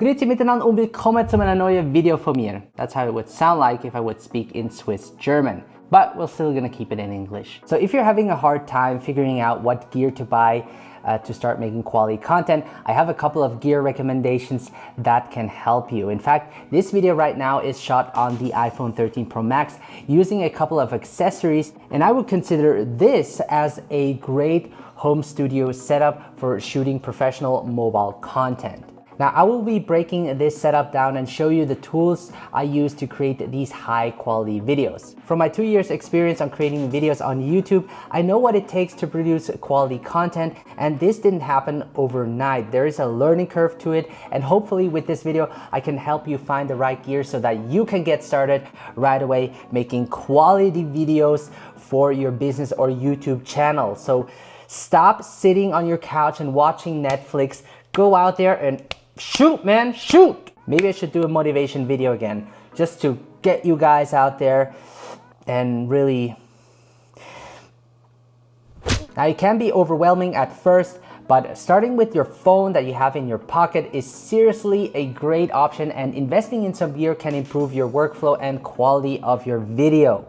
Grüezi miteinander und willkommen zu einer neuen Video von mir. That's how it would sound like if I would speak in Swiss German. But we're still gonna keep it in English. So if you're having a hard time figuring out what gear to buy uh, to start making quality content, I have a couple of gear recommendations that can help you. In fact, this video right now is shot on the iPhone 13 Pro Max using a couple of accessories and I would consider this as a great home studio setup for shooting professional mobile content. Now I will be breaking this setup down and show you the tools I use to create these high quality videos. From my two years experience on creating videos on YouTube, I know what it takes to produce quality content and this didn't happen overnight. There is a learning curve to it and hopefully with this video, I can help you find the right gear so that you can get started right away making quality videos for your business or YouTube channel. So stop sitting on your couch and watching Netflix, go out there and shoot man shoot! Maybe i should do a motivation video again just to get you guys out there and really now it can be overwhelming at first but starting with your phone that you have in your pocket is seriously a great option and investing in some gear can improve your workflow and quality of your video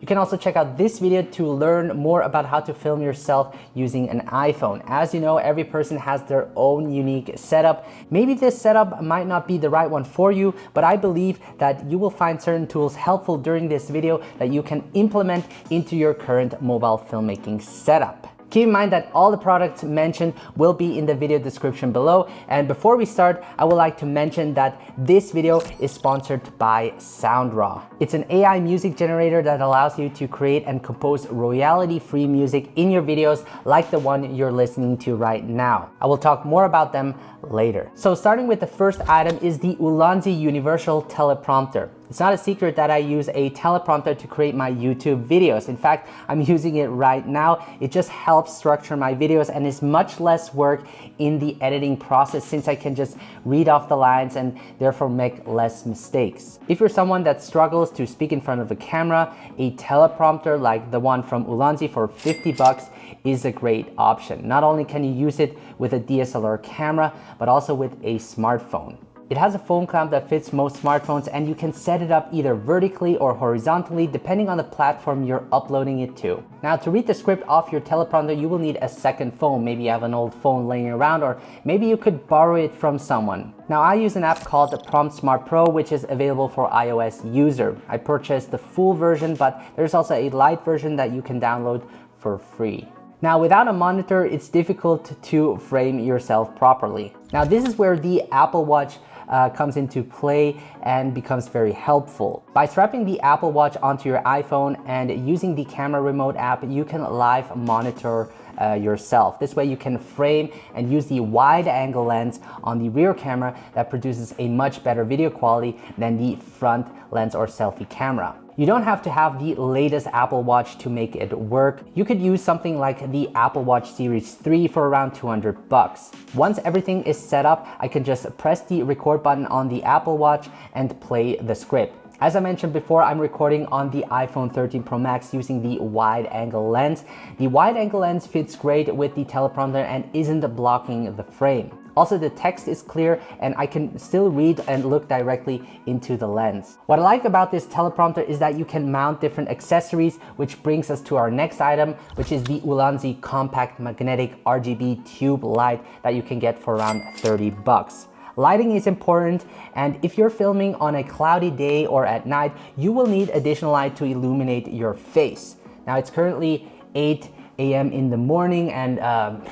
you can also check out this video to learn more about how to film yourself using an iPhone. As you know, every person has their own unique setup. Maybe this setup might not be the right one for you, but I believe that you will find certain tools helpful during this video that you can implement into your current mobile filmmaking setup. Keep in mind that all the products mentioned will be in the video description below. And before we start, I would like to mention that this video is sponsored by SoundRaw. It's an AI music generator that allows you to create and compose royalty-free music in your videos like the one you're listening to right now. I will talk more about them later. So starting with the first item is the Ulanzi Universal Teleprompter. It's not a secret that I use a teleprompter to create my YouTube videos. In fact, I'm using it right now. It just helps structure my videos and is much less work in the editing process since I can just read off the lines and therefore make less mistakes. If you're someone that struggles to speak in front of a camera, a teleprompter like the one from Ulanzi for 50 bucks is a great option. Not only can you use it with a DSLR camera, but also with a smartphone. It has a phone clamp that fits most smartphones and you can set it up either vertically or horizontally depending on the platform you're uploading it to. Now to read the script off your teleprompter, you will need a second phone. Maybe you have an old phone laying around or maybe you could borrow it from someone. Now I use an app called the PromptSmart Pro which is available for iOS user. I purchased the full version but there's also a light version that you can download for free. Now without a monitor, it's difficult to frame yourself properly. Now this is where the Apple Watch uh, comes into play and becomes very helpful. By strapping the Apple Watch onto your iPhone and using the camera remote app, you can live monitor uh, yourself. This way you can frame and use the wide angle lens on the rear camera that produces a much better video quality than the front lens or selfie camera. You don't have to have the latest Apple Watch to make it work. You could use something like the Apple Watch Series 3 for around 200 bucks. Once everything is set up, I can just press the record button on the Apple Watch and play the script. As I mentioned before, I'm recording on the iPhone 13 Pro Max using the wide angle lens. The wide angle lens fits great with the teleprompter and isn't blocking the frame. Also, the text is clear and I can still read and look directly into the lens. What I like about this teleprompter is that you can mount different accessories, which brings us to our next item, which is the Ulanzi Compact Magnetic RGB Tube Light that you can get for around 30 bucks. Lighting is important and if you're filming on a cloudy day or at night, you will need additional light to illuminate your face. Now it's currently 8 a.m. in the morning and um,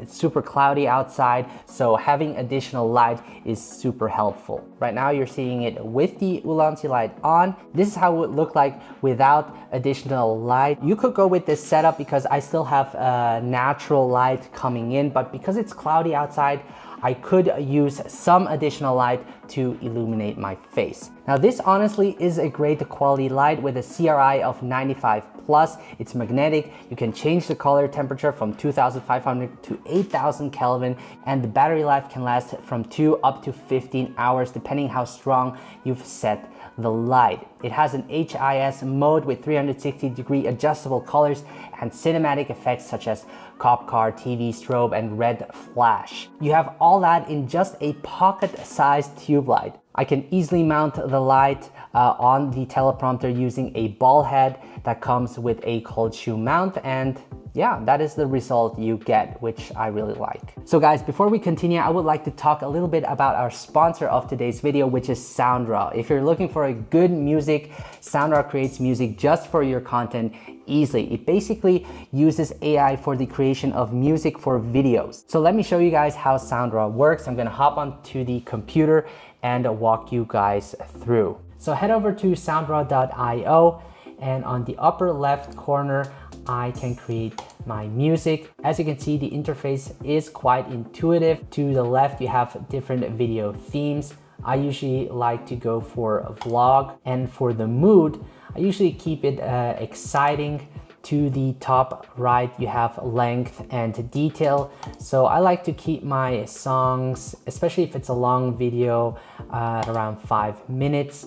it's super cloudy outside, so having additional light is super helpful. Right now you're seeing it with the Ulanzi light on. This is how it would look like without additional light. You could go with this setup because I still have uh, natural light coming in, but because it's cloudy outside, I could use some additional light to illuminate my face. Now this honestly is a great quality light with a CRI of 95 plus. It's magnetic. You can change the color temperature from 2500 to 8000 Kelvin and the battery life can last from 2 up to 15 hours depending how strong you've set the light. It has an HIS mode with 360 degree adjustable colors and cinematic effects such as cop car, TV strobe, and red flash. You have all that in just a pocket-sized tube light. I can easily mount the light uh, on the teleprompter using a ball head that comes with a cold shoe mount and yeah, that is the result you get, which I really like. So guys, before we continue, I would like to talk a little bit about our sponsor of today's video, which is SoundRaw. If you're looking for a good music, SoundRaw creates music just for your content easily. It basically uses AI for the creation of music for videos. So let me show you guys how SoundRaw works. I'm gonna hop onto the computer and walk you guys through. So head over to soundraw.io and on the upper left corner, I can create my music. As you can see, the interface is quite intuitive. To the left, you have different video themes. I usually like to go for a vlog and for the mood, I usually keep it uh, exciting. To the top right, you have length and detail. So I like to keep my songs, especially if it's a long video, uh, around five minutes.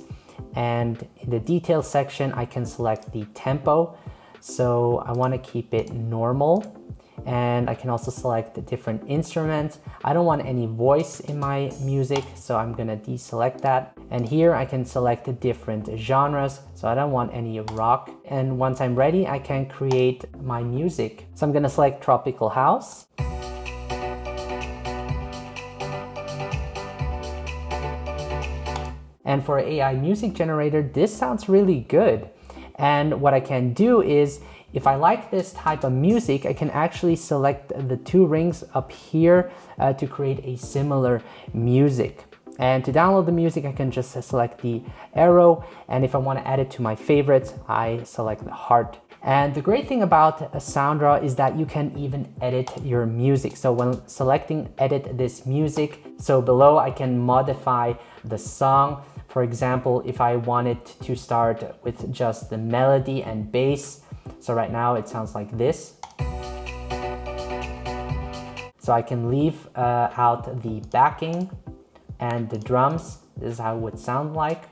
And in the detail section, I can select the tempo. So I want to keep it normal and I can also select the different instruments. I don't want any voice in my music, so I'm gonna deselect that. And here I can select the different genres, so I don't want any rock. And once I'm ready, I can create my music. So I'm gonna select Tropical House. And for AI music generator, this sounds really good. And what I can do is, if I like this type of music, I can actually select the two rings up here uh, to create a similar music. And to download the music, I can just select the arrow. And if I want to add it to my favorites, I select the heart. And the great thing about SoundRaw is that you can even edit your music. So when selecting edit this music, so below I can modify the song for example, if I wanted to start with just the melody and bass, so right now it sounds like this. So I can leave uh, out the backing and the drums. This is how it would sound like.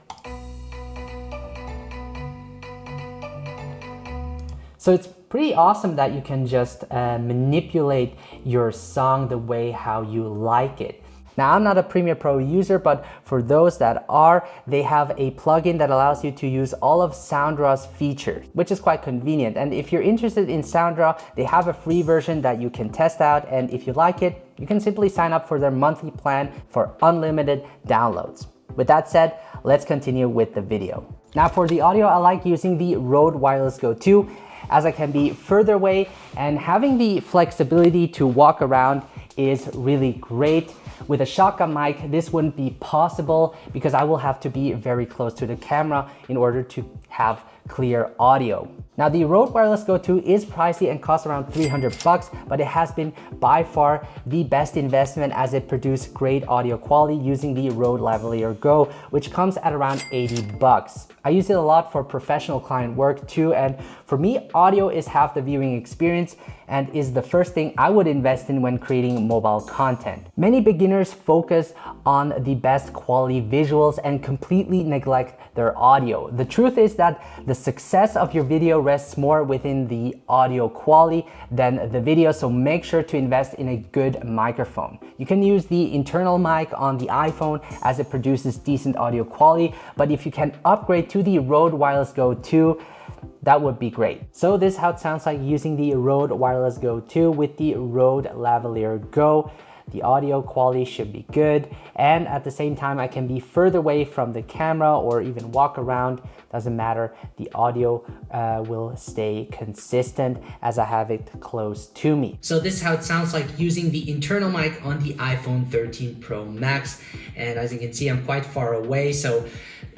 So it's pretty awesome that you can just uh, manipulate your song the way how you like it. Now, I'm not a Premiere Pro user, but for those that are, they have a plugin that allows you to use all of SoundRaw's features, which is quite convenient. And if you're interested in SoundRaw, they have a free version that you can test out. And if you like it, you can simply sign up for their monthly plan for unlimited downloads. With that said, let's continue with the video. Now for the audio, I like using the Rode Wireless Go 2 as I can be further away and having the flexibility to walk around is really great. With a shotgun mic, this wouldn't be possible because I will have to be very close to the camera in order to have clear audio. Now the Rode Wireless Go 2 is pricey and costs around 300 bucks, but it has been by far the best investment as it produced great audio quality using the Rode Lavalier Go, which comes at around 80 bucks. I use it a lot for professional client work too, and for me, audio is half the viewing experience and is the first thing I would invest in when creating mobile content. Many beginners focus on the best quality visuals and completely neglect their audio. The truth is that the success of your video rests more within the audio quality than the video, so make sure to invest in a good microphone. You can use the internal mic on the iPhone as it produces decent audio quality, but if you can upgrade to the Rode Wireless Go 2, that would be great. So this is how it sounds like using the Rode Wireless Go 2 with the Rode Lavalier Go. The audio quality should be good. And at the same time, I can be further away from the camera or even walk around. Doesn't matter. The audio uh, will stay consistent as I have it close to me. So this is how it sounds like using the internal mic on the iPhone 13 Pro Max. And as you can see, I'm quite far away. So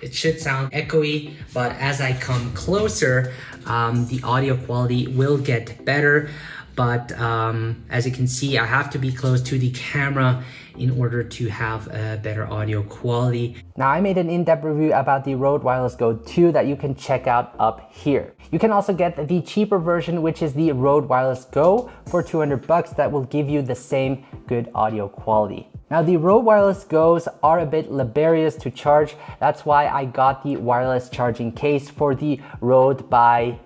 it should sound echoey, but as I come closer, um, the audio quality will get better. But um, as you can see, I have to be close to the camera in order to have a better audio quality. Now I made an in-depth review about the Rode Wireless Go 2 that you can check out up here. You can also get the cheaper version, which is the Rode Wireless Go for 200 bucks that will give you the same good audio quality. Now the Rode Wireless Go's are a bit laborious to charge. That's why I got the wireless charging case for the Rode by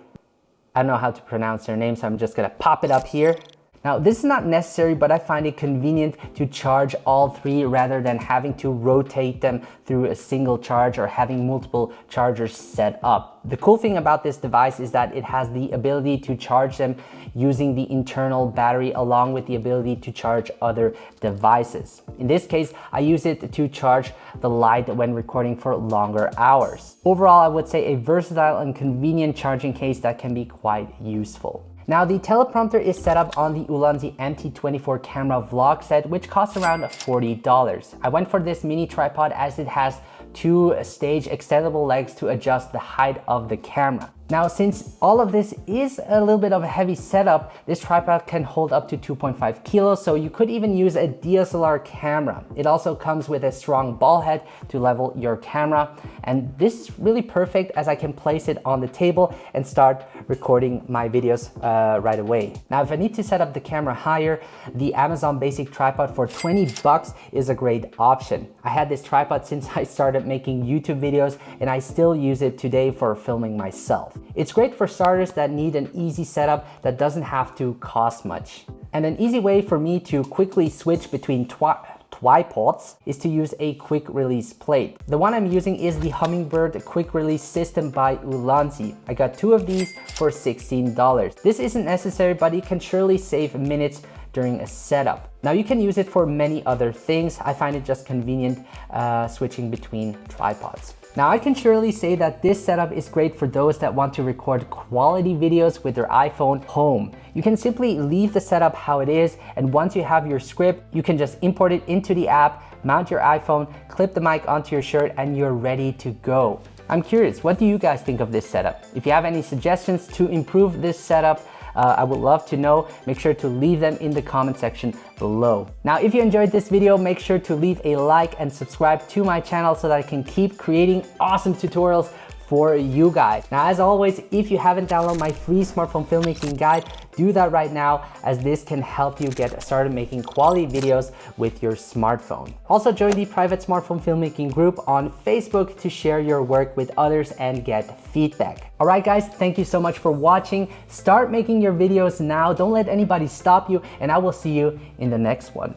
I don't know how to pronounce their name, so I'm just gonna pop it up here. Now, this is not necessary, but I find it convenient to charge all three rather than having to rotate them through a single charge or having multiple chargers set up. The cool thing about this device is that it has the ability to charge them using the internal battery along with the ability to charge other devices. In this case, I use it to charge the light when recording for longer hours. Overall, I would say a versatile and convenient charging case that can be quite useful. Now the teleprompter is set up on the Ulanzi MT24 camera vlog set, which costs around $40. I went for this mini tripod as it has two stage extendable legs to adjust the height of the camera. Now, since all of this is a little bit of a heavy setup, this tripod can hold up to 2.5 kilos, so you could even use a DSLR camera. It also comes with a strong ball head to level your camera. And this is really perfect as I can place it on the table and start recording my videos uh, right away. Now, if I need to set up the camera higher, the Amazon Basic Tripod for 20 bucks is a great option. I had this tripod since I started making YouTube videos and I still use it today for filming myself. It's great for starters that need an easy setup that doesn't have to cost much. And an easy way for me to quickly switch between tripods is to use a quick release plate. The one I'm using is the Hummingbird quick release system by Ulanzi. I got two of these for $16. This isn't necessary, but it can surely save minutes during a setup. Now you can use it for many other things. I find it just convenient uh, switching between tripods. Now I can surely say that this setup is great for those that want to record quality videos with their iPhone home. You can simply leave the setup how it is and once you have your script, you can just import it into the app, mount your iPhone, clip the mic onto your shirt and you're ready to go. I'm curious, what do you guys think of this setup? If you have any suggestions to improve this setup, uh, I would love to know. Make sure to leave them in the comment section below. Now, if you enjoyed this video, make sure to leave a like and subscribe to my channel so that I can keep creating awesome tutorials for you guys. Now, as always, if you haven't downloaded my free smartphone filmmaking guide, do that right now as this can help you get started making quality videos with your smartphone. Also join the private smartphone filmmaking group on Facebook to share your work with others and get feedback. All right, guys, thank you so much for watching. Start making your videos now. Don't let anybody stop you and I will see you in the next one.